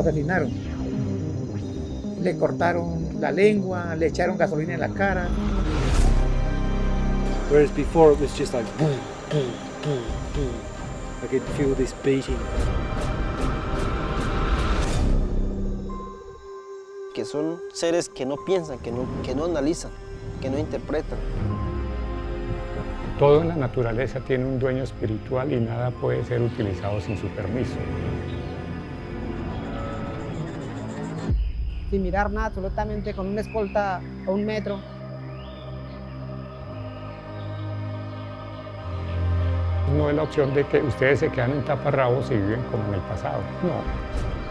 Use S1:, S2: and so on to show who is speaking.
S1: asesinaron. Le cortaron la lengua, le echaron gasolina en la cara.
S2: Whereas before it was just like boom, boom, boom, boom. I could feel this beating.
S3: Que son seres que no piensan, que no, que no analizan, que no interpretan.
S4: Todo en la naturaleza tiene un dueño espiritual y nada puede ser utilizado sin su permiso.
S5: Sin mirar nada, absolutamente con una escolta a un metro.
S4: No es la opción de que ustedes se quedan en taparrabos y viven como en el pasado. No.